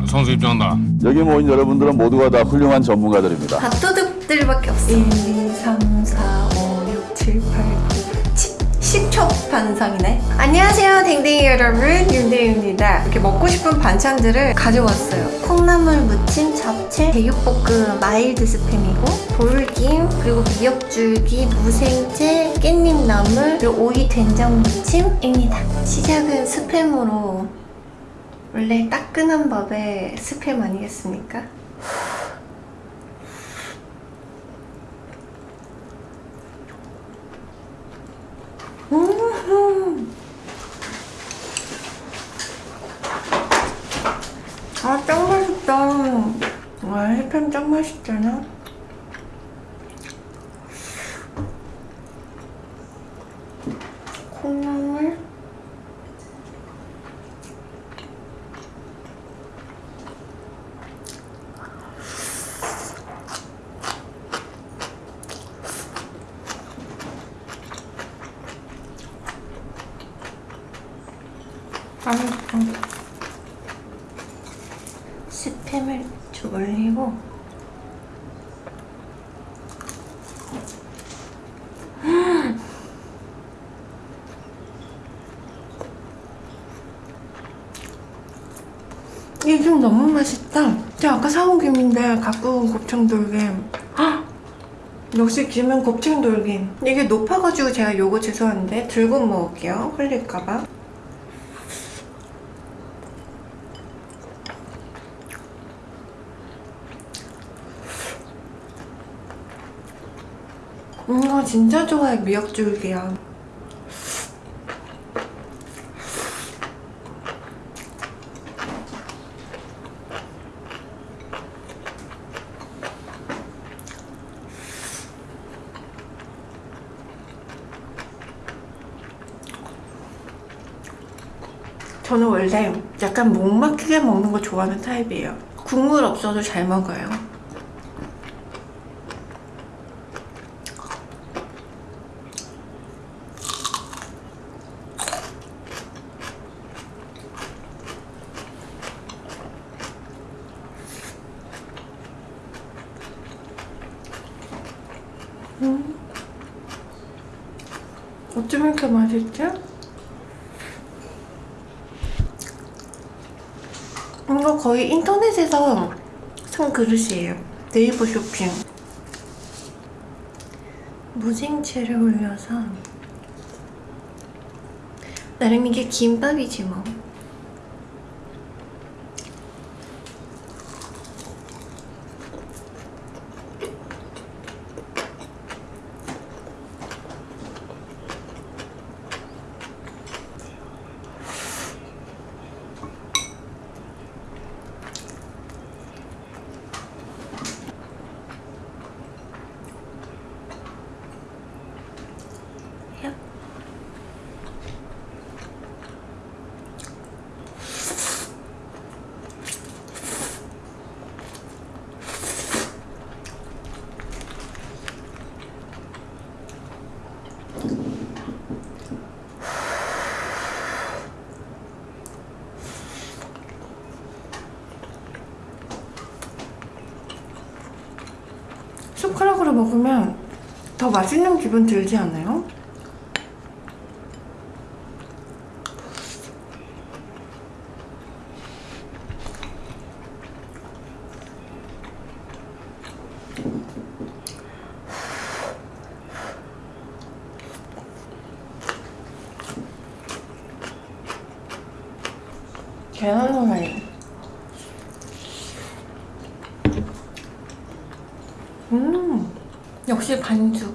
자, 선수 입장한다. 여기 모인 여러분들은 모두가 다 훌륭한 전문가들입니다. 밥도둑들밖에 없어 1, 2, 3, 4, 5, 6, 7, 8, 9, 10, 10첩 반상이네. 안녕하세요 댕댕이 여러분. 윤대입니다. 이렇게 먹고 싶은 반찬들을 가져왔어요. 콩나물 무침, 잡채, 제육볶음, mild 스팸이고 돌김, 그리고 미역줄기, 무생채, 깻잎나물, 그리고 오이 된장 무침입니다. 시작은 스팸으로 원래 따끈한 밥에 스팸 아니겠습니까? 음. 아, 짱 맛있다. 와, 햇팸 짱 맛있잖아. 콩나 물. 맛있어. 스팸을 좀 올리고 이게 좀 너무 맛있다. 제가 아까 사온 김인데 갖고 온 곱창돌김. 헉! 역시 김은 곱창돌김. 이게 높아가지고 제가 요거 죄송한데 들고 먹을게요. 흘릴까봐. 음, 이거 진짜 좋아해 미역줄기야. 저는 원래 약간 목 막히게 먹는 거 좋아하는 타입이에요. 국물 없어도 잘 먹어요. 음. 어쩜 이렇게 맛있지? 이거 거의 인터넷에서 산 그릇이에요. 네이버 쇼핑. 무생채를 올려서 나름 이게 김밥이지 뭐. 야. 숟가락으로 먹으면 더 맛있는 기분 들지 않아요? 계란 후라이 음 역시 반죽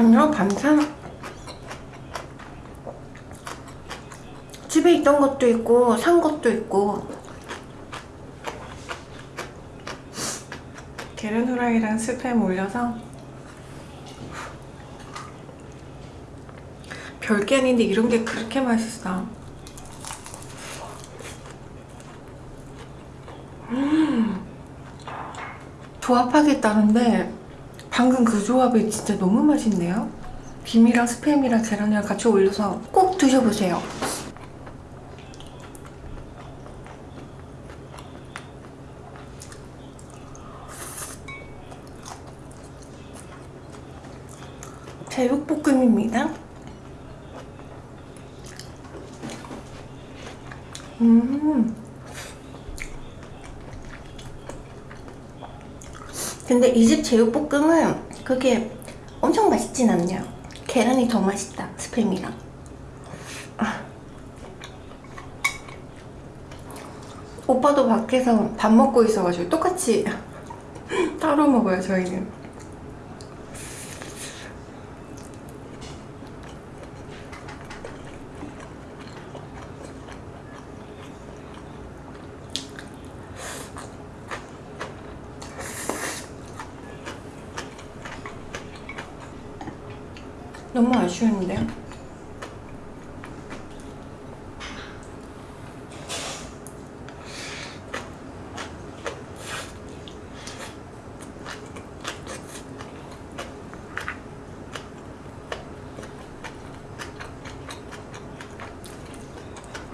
아니요 반찬. 집에 있던 것도 있고 산 것도 있고. 계란 후라이랑 스팸 올려서. 별게 아닌데 이런 게 그렇게 맛있어. 음, 조합하겠다는데 방금 그 조합이 진짜 너무 맛있네요. 김이랑 스팸이랑 계란이랑 같이 올려서 꼭 드셔보세요. 제육볶음입니다. 음. 근데 이 집 제육볶음은 그게 엄청 맛있진 않네요. 계란이 더 맛있다, 스팸이랑. 아. 오빠도 밖에서 밥 먹고 있어가지고 똑같이 따로 먹어요, 저희는. 너무 아쉬운데요?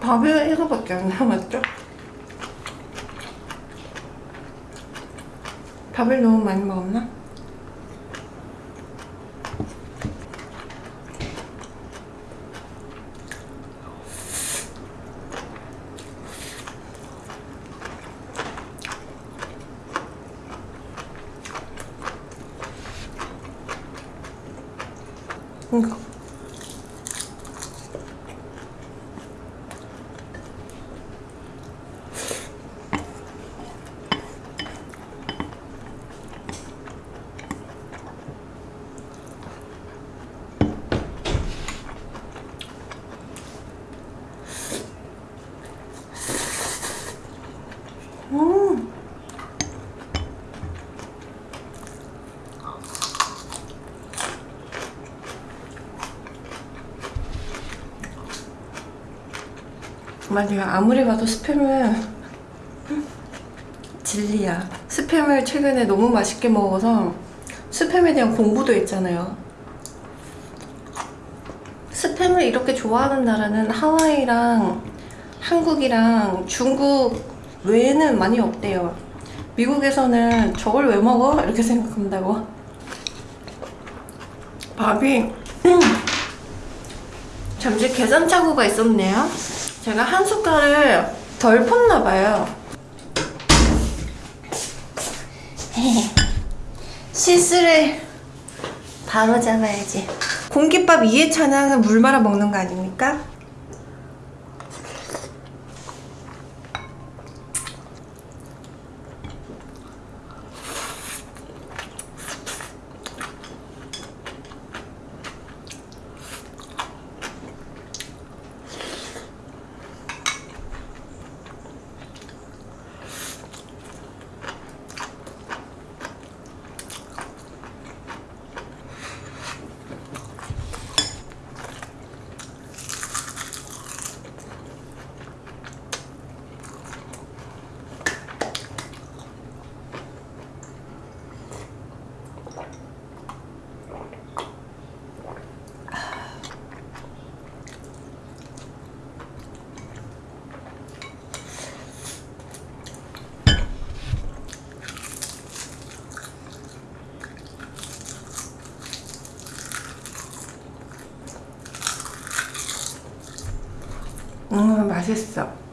밥이 이거밖에 안 남았죠? 밥을 너무 많이 먹었나? 이거. 음. 맞아요. 아무리 봐도 스팸은 진리야. 스팸을 최근에 너무 맛있게 먹어서 스팸에 대한 공부도 했잖아요. 스팸을 이렇게 좋아하는 나라는 하와이랑 한국이랑 중국 외에는 많이 없대요. 미국에서는 저걸 왜 먹어? 이렇게 생각한다고. 밥이 잠시 계산착오가 있었네요. 제가 한 숟갈을 덜 펐나 봐요. 실수를 바로 잡아야지. 공깃밥 2회차는 항상 물 말아 먹는 거 아닙니까? 음, 맛있어.